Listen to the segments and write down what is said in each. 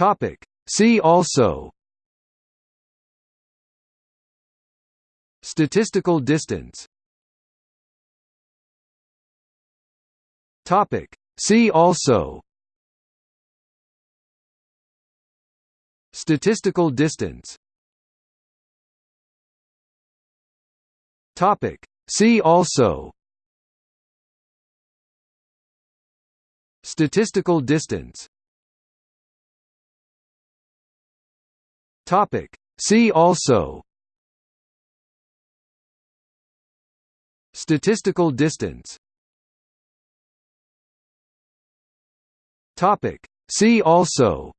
Topic. See also Statistical distance Topic. See also Statistical distance Topic. See also Statistical distance Topic. See also Statistical distance Topic. See also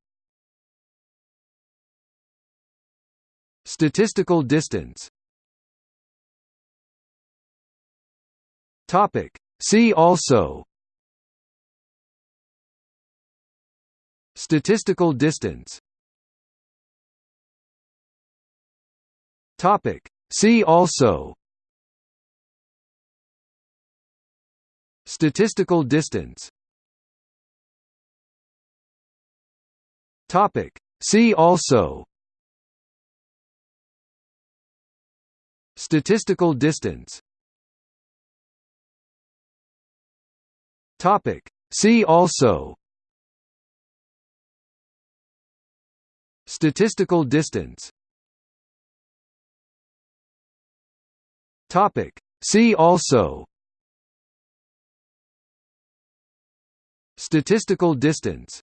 Statistical distance Topic. See also Statistical distance Topic. See also Statistical distance Topic. See also Statistical distance Topic. See also Statistical distance Topic. See also Statistical distance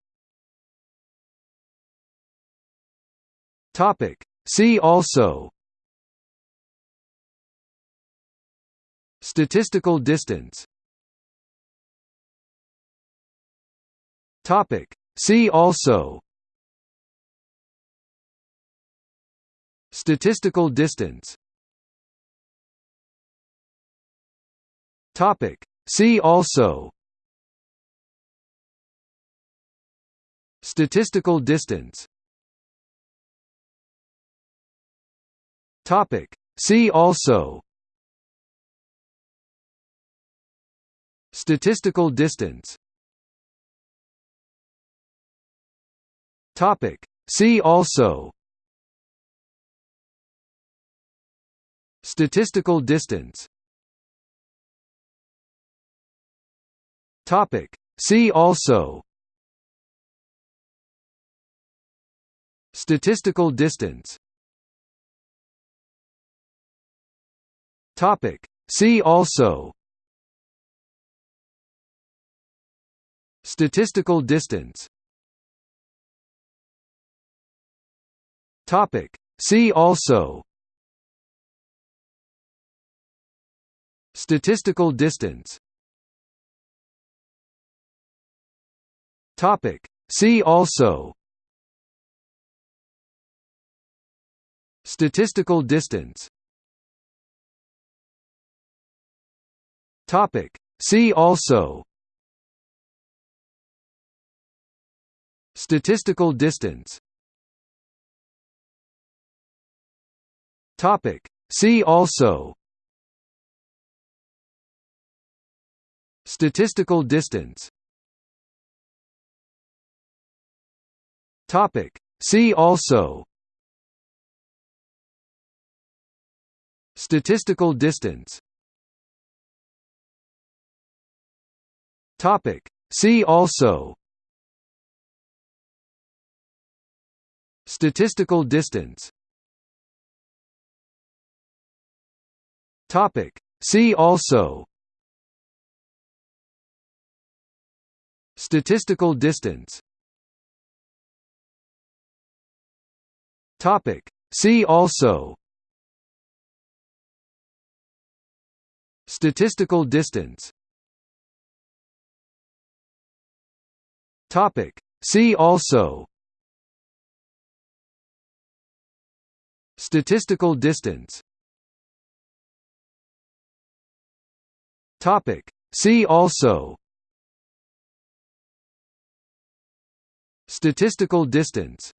Topic. See also Statistical distance Topic. See also Statistical distance Topic. See also Statistical distance Topic. See also Statistical distance Topic. See also Statistical distance Topic. See also Statistical distance Topic. See also Statistical distance Topic. See also Statistical distance Topic. See also Statistical distance Topic. See also Statistical distance Topic. See also Statistical distance Topic. See also Statistical distance Topic. See also Statistical distance Topic. See also Statistical distance Topic. See also Statistical distance Topic. See also Statistical distance Topic. See also Statistical distance